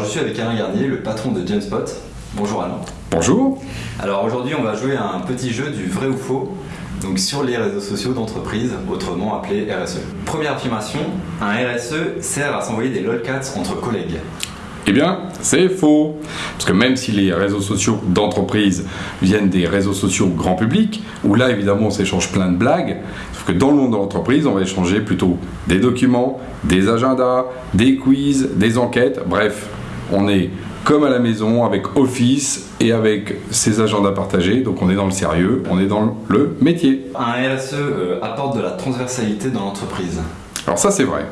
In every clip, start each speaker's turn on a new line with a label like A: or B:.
A: reçu avec Alain Garnier, le patron de Genspot. Bonjour Alain.
B: Bonjour.
A: Alors aujourd'hui, on va jouer à un petit jeu du vrai ou faux, donc sur les réseaux sociaux d'entreprise, autrement appelé RSE. Première affirmation, un RSE sert à s'envoyer des lolcats entre collègues.
B: Eh bien, c'est faux. Parce que même si les réseaux sociaux d'entreprise viennent des réseaux sociaux grand public, où là évidemment on s'échange plein de blagues, sauf que dans le monde de l'entreprise, on va échanger plutôt des documents, des agendas, des quiz, des enquêtes, bref, on est comme à la maison avec Office et avec ses agendas partagés, donc on est dans le sérieux, on est dans le métier.
A: Un RSE euh, apporte de la transversalité dans l'entreprise.
B: Alors ça c'est vrai.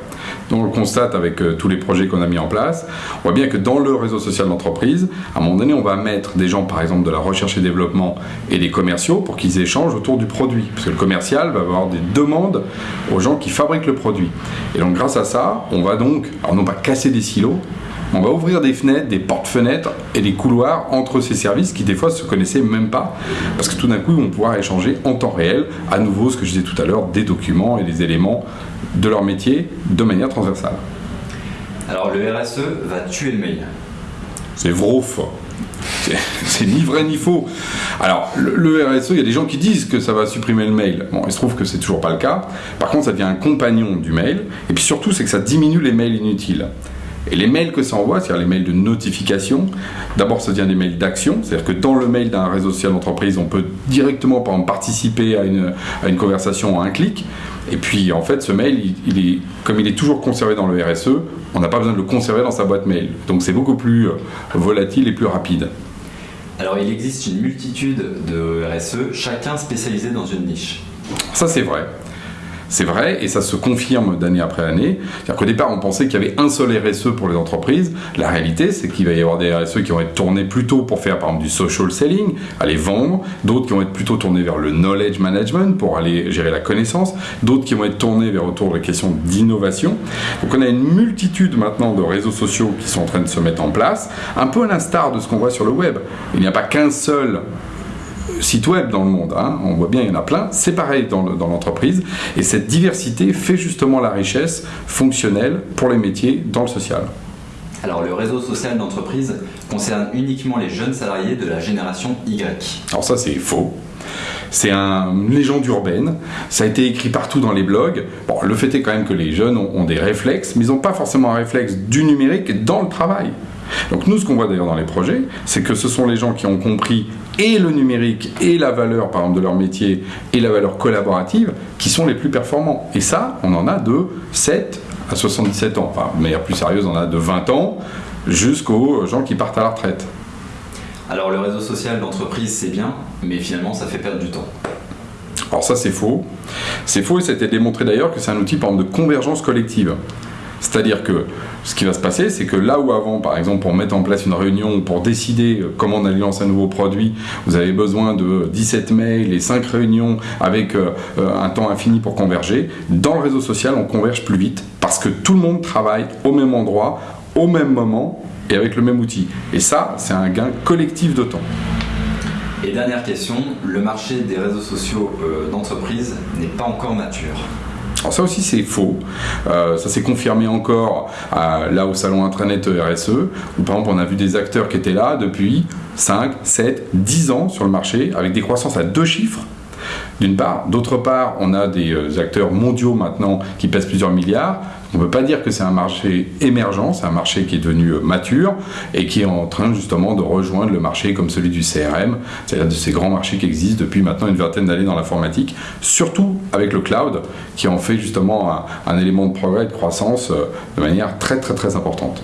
B: Donc on le constate avec euh, tous les projets qu'on a mis en place. On voit bien que dans le réseau social d'entreprise, à un moment donné, on va mettre des gens, par exemple, de la recherche et développement et des commerciaux pour qu'ils échangent autour du produit. Parce que le commercial va avoir des demandes aux gens qui fabriquent le produit. Et donc grâce à ça, on va donc, alors non pas casser des silos, on va ouvrir des fenêtres, des portes-fenêtres et des couloirs entre ces services qui des fois se connaissaient même pas. Parce que tout d'un coup, ils vont pouvoir échanger en temps réel, à nouveau, ce que je disais tout à l'heure, des documents et des éléments de leur métier de manière transversale.
A: Alors le RSE va tuer le mail.
B: C'est vrai C'est ni vrai ni faux. Alors, le, RSE, il y a des gens qui disent que ça va supprimer le mail. Bon, il se trouve que c'est toujours pas le cas. Par contre, ça devient un compagnon du mail. Et puis surtout, c'est que ça diminue les mails inutiles. Et les mails que ça envoie, c'est-à-dire les mails de notification, d'abord ça devient des mails d'action, c'est-à-dire que dans le mail d'un réseau social d'entreprise, on peut directement par exemple, participer à une, à une conversation à un clic. Et puis en fait, ce mail, il, est, comme il est toujours conservé dans le RSE, on n'a pas besoin de le conserver dans sa boîte mail. Donc c'est beaucoup plus euh, volatile et plus rapide.
A: Alors il existe une multitude de RSE, chacun spécialisé dans une niche.
B: Ça c'est vrai. C'est vrai, et ça se confirme d'année après année. C'est-à-dire départ, on pensait qu'il y avait un seul RSE pour les entreprises. La réalité, c'est qu'il va y avoir des RSE qui vont être tournés plutôt pour faire, par exemple, du social selling, aller vendre, d'autres qui vont être plutôt tournés vers le knowledge management, pour aller gérer la connaissance, d'autres qui vont être tournés vers autour des questions d'innovation. Donc on a une multitude maintenant de réseaux sociaux qui sont en train de se mettre en place, un peu à l'instar de ce qu'on voit sur le web. Il n'y a pas qu'un seul sites web dans le monde. Hein. On voit bien, il y en a plein. C'est pareil dans l'entreprise. et cette diversité fait justement la richesse fonctionnelle pour les métiers dans le social.
A: Alors le réseau social d'entreprise concerne uniquement les jeunes salariés de la génération Y.
B: Alors ça c'est faux. C'est une légende urbaine. Ça a été écrit partout dans les blogs. Bon, le fait est quand même que les jeunes ont, ont des réflexes, mais ils n'ont pas forcément un réflexe du numérique dans le travail. Donc nous, ce qu'on voit d'ailleurs dans les projets, c'est que ce sont les gens qui ont compris et le numérique et la valeur, par exemple, de leur métier et la valeur collaborative qui sont les plus performants. Et ça, on en a de 7 à 77 ans. Enfin, de manière plus sérieuse, on en a de 20 ans jusqu'aux gens qui partent à la retraite.
A: Alors le réseau social d'entreprise, c'est bien, mais finalement, ça fait perdre du temps.
B: Alors ça, c'est faux. C'est faux et ça a été démontré d'ailleurs que c'est un outil, par exemple, de convergence collective. C'est-à-dire que ce qui va se passer, c'est que là où avant, par exemple, pour mettre en place une réunion, pour décider euh, comment on allait lancer un nouveau produit, vous avez besoin de 17 mails et 5 réunions avec euh, euh, un temps infini pour converger, dans le réseau social, on converge plus vite parce que tout le monde travaille au même endroit, au même moment et avec le même outil. Et ça, c'est un gain collectif de temps.
A: Et dernière question, le marché des réseaux sociaux d'entreprise n'est pas encore mature.
B: Alors ça aussi c'est faux. Euh, ça s'est confirmé encore là au salon Intranet RSE, où par exemple on a vu des acteurs qui étaient là depuis 5, 7, 10 ans sur le marché, avec des croissances à deux chiffres d'une part. D'autre part, on a des euh, acteurs mondiaux maintenant qui pèsent plusieurs milliards. On ne peut pas dire que c'est un marché émergent, c'est un marché qui est devenu euh, mature et qui est en train justement de rejoindre le marché comme celui du CRM, c'est-à-dire de ces grands marchés qui existent depuis maintenant une vingtaine d'années dans l'informatique, surtout avec le cloud qui en fait justement un, élément de progrès et de croissance euh, de manière très très très importante.